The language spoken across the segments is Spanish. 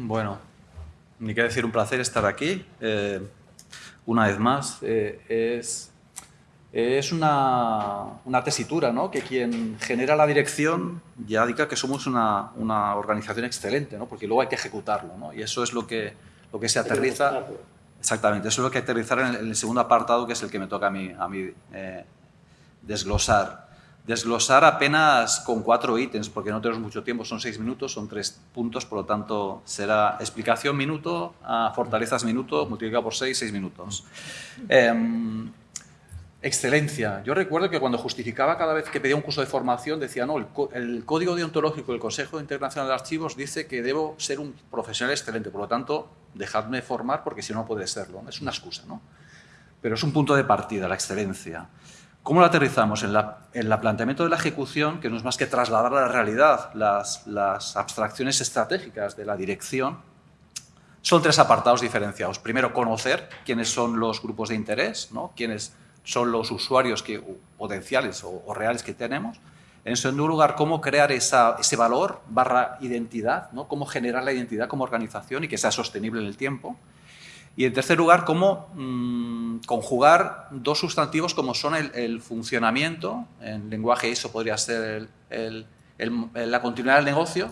Bueno, ni que decir un placer estar aquí. Eh, una vez más, eh, es, es una, una, tesitura, ¿no? Que quien genera la dirección ya diga que somos una, una organización excelente, ¿no? Porque luego hay que ejecutarlo, ¿no? Y eso es lo que, lo que se aterriza... Exactamente, eso es lo que aterrizar en el, en el, segundo apartado, que es el que me toca a mí, a mí eh, desglosar desglosar apenas con cuatro ítems, porque no tenemos mucho tiempo, son seis minutos, son tres puntos, por lo tanto será explicación minuto, a fortalezas minuto, multiplicado por seis, seis minutos. Eh, excelencia. Yo recuerdo que cuando justificaba cada vez que pedía un curso de formación, decía, no, el, Código Deontológico del Consejo Internacional de Archivos dice que debo ser un profesional excelente, por lo tanto, dejadme formar porque si no, no puede serlo. Es una excusa, ¿no? Pero es un punto de partida, la excelencia. ¿Cómo lo aterrizamos? En, la, en el planteamiento de la ejecución, que no es más que trasladar a la realidad las, las abstracciones estratégicas de la dirección, son tres apartados diferenciados. Primero, conocer quiénes son los grupos de interés, ¿no? quiénes son los usuarios que, potenciales o, o, reales que tenemos. En segundo lugar, cómo crear esa, ese valor barra identidad, ¿no? cómo generar la identidad como organización y que sea sostenible en el tiempo. Y en tercer lugar, cómo mmm, conjugar dos sustantivos como son el, funcionamiento, en lenguaje eso podría ser la continuidad del negocio,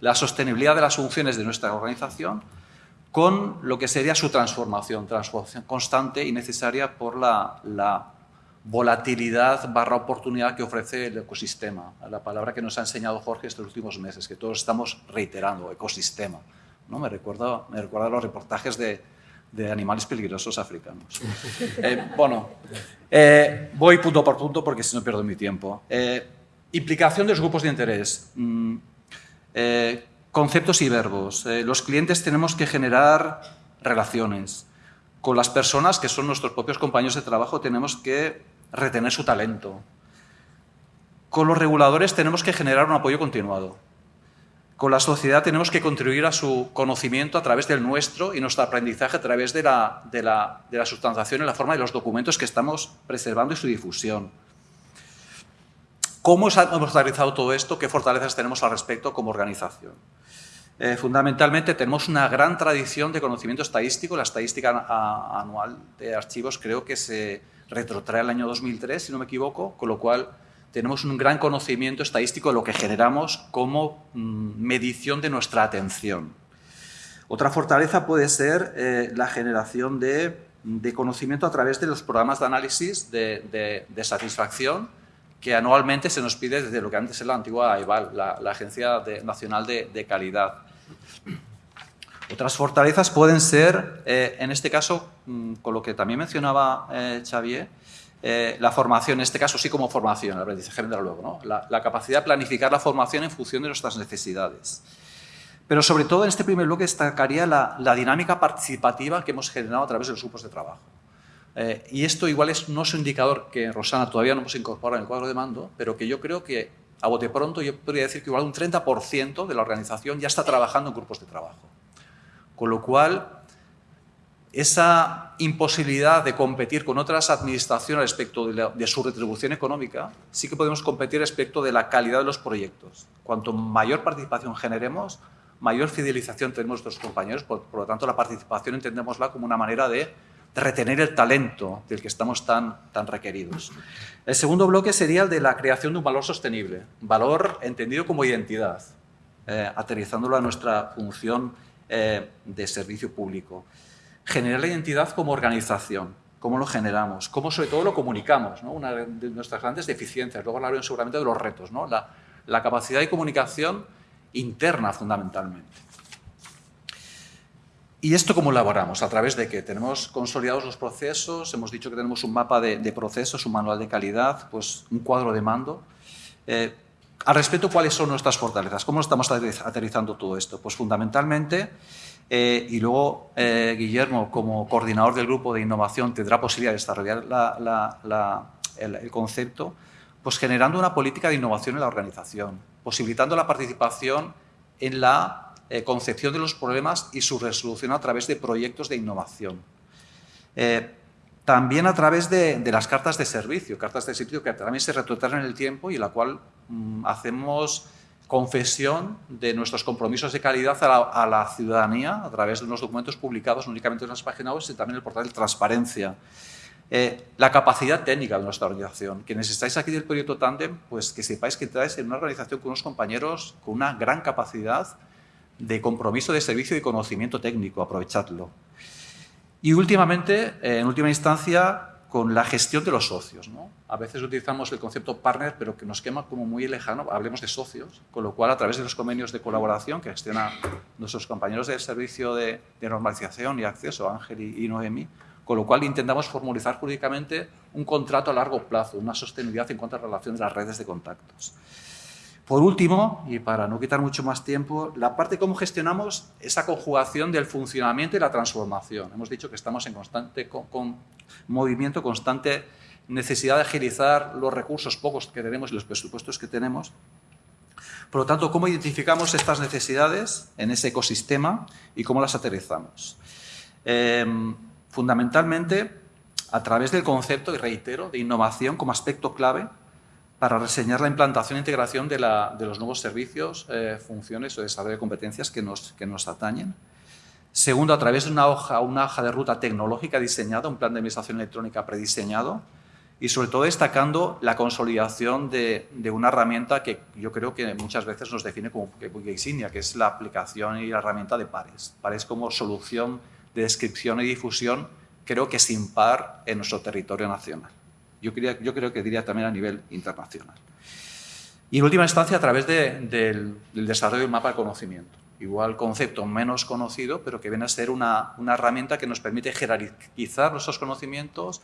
la sostenibilidad de las funciones de nuestra organización, con lo que sería su transformación, transformación constante y necesaria por la, la volatilidad barra oportunidad que ofrece el ecosistema, la palabra que nos ha enseñado Jorge estos últimos meses, que todos estamos reiterando, ecosistema. ¿no? Me, recuerda, me recuerda los reportajes de, de animales peligrosos africanos. Eh, bueno, eh, voy punto por punto porque si no pierdo mi tiempo. Eh, implicación de los grupos de interés. Mm, conceptos y verbos. los clientes tenemos que generar relaciones. Con las personas que son nuestros propios compañeros de trabajo tenemos que retener su talento. Con los reguladores tenemos que generar un apoyo continuado con la sociedad tenemos que contribuir a su conocimiento a través del nuestro y nuestro aprendizaje a través de la, de la, de la sustanciación en la forma de los documentos que estamos preservando y su difusión. ¿Cómo hemos realizado todo esto? ¿Qué fortalezas tenemos al respecto como organización? Eh, fundamentalmente tenemos una gran tradición de conocimiento estadístico. La estadística anual de archivos creo que se retrotrae al año 2003, si no me equivoco, con lo cual tenemos un gran conocimiento estadístico de lo que generamos como mm, medición de nuestra atención. Otra fortaleza puede ser eh, la generación de, de, conocimiento a través de los programas de análisis de, de, satisfacción que anualmente se nos pide desde lo que antes era la antigua la, la Agencia Nacional de, Calidad. Otras fortalezas pueden ser, eh, en este caso, mm, con lo que también mencionaba eh, Xavier, eh, la formación, en este caso sí como formación, el aprendizaje vendrá luego, ¿no? la, capacidad de planificar la formación en función de nuestras necesidades. Pero sobre todo en este primer bloque destacaría la, la dinámica participativa que hemos generado a través de los grupos de trabajo. Eh, y esto igual es, no es un indicador que Rosana todavía no hemos incorporado en el cuadro de mando, pero que yo creo que a bote pronto yo podría decir que igual un 30% de la organización ya está trabajando en grupos de trabajo. Con lo cual, esa imposibilidad de competir con otras administraciones respecto de, la, de, su retribución económica, sí que podemos competir respecto de la calidad de los proyectos. Cuanto mayor participación generemos, mayor fidelización tenemos nuestros compañeros, por, por, lo tanto la participación entendémosla como una manera de, retener el talento del que estamos tan, tan requeridos. El segundo bloque sería el de la creación de un valor sostenible, valor entendido como identidad, eh, aterrizándolo a nuestra función eh, de servicio público generar la identidad como organización, cómo lo generamos, cómo sobre todo lo comunicamos, ¿no? una de nuestras grandes deficiencias, luego hablaremos seguramente de los retos, ¿no? la, capacidad de comunicación interna fundamentalmente. ¿Y esto cómo elaboramos? A través de que tenemos consolidados los procesos, hemos dicho que tenemos un mapa de, de procesos, un manual de calidad, pues un cuadro de mando. Eh, al respecto, ¿cuáles son nuestras fortalezas? ¿Cómo estamos aterrizando todo esto? Pues fundamentalmente eh, y luego eh, Guillermo, como coordinador del grupo de innovación, tendrá posibilidad de desarrollar la, la, la, el, el, concepto, pues generando una política de innovación en la organización, posibilitando la participación en la eh, concepción de los problemas y su resolución a través de proyectos de innovación. Eh, también a través de, de, las cartas de servicio, cartas de servicio que también se retrotraen en el tiempo y en la cual mmm, hacemos confesión de nuestros compromisos de calidad a la, ciudadanía a través de unos documentos publicados únicamente en las páginas web y también el portal de transparencia. Eh, la capacidad técnica de nuestra organización. Quienes estáis aquí del proyecto Tandem, pues que sepáis que estáis en una organización con unos compañeros con una gran capacidad de compromiso de servicio y conocimiento técnico, aprovechadlo. Y últimamente, eh, en última instancia, con la gestión de los socios. ¿no? A veces utilizamos el concepto partner, pero que nos quema como muy lejano, hablemos de socios, con lo cual a través de los convenios de colaboración que gestionan nuestros compañeros del servicio de, normalización y acceso, Ángel y, Noemi, con lo cual intentamos formalizar jurídicamente un contrato a largo plazo, una sostenibilidad en cuanto a relación de las redes de contactos. Por último, y para no quitar mucho más tiempo, la parte de cómo gestionamos esa conjugación del funcionamiento y la transformación. Hemos dicho que estamos en constante con, movimiento, constante necesidad de agilizar los recursos pocos que tenemos y los presupuestos que tenemos. Por lo tanto, ¿cómo identificamos estas necesidades en ese ecosistema y cómo las aterrizamos? Em, fundamentalmente, a través del concepto, y reitero, de innovación como aspecto clave para reseñar la implantación e integración de, los nuevos servicios, eh, funciones o desarrollo de competencias que nos, que atañen. Segundo, a través de una hoja, de ruta tecnológica diseñada, un plan de administración electrónica prediseñado y sobre todo destacando la consolidación de, una herramienta que yo creo que muchas veces nos define como insignia, que es la aplicación y la herramienta de Pares. Pares como solución de descripción y difusión creo que sin par en nuestro territorio nacional. Yo, yo creo que diría también a nivel internacional. Y en última instancia, a través del, desarrollo del mapa de conocimiento. Igual concepto menos conocido, pero que viene a ser una, una herramienta que nos permite jerarquizar nuestros conocimientos,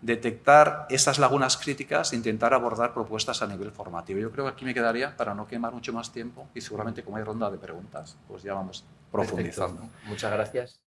detectar esas lagunas críticas e intentar abordar propuestas a nivel formativo. Yo creo que aquí me quedaría para no quemar mucho más tiempo y seguramente como hay ronda de preguntas, pues ya vamos profundizando. Muchas gracias.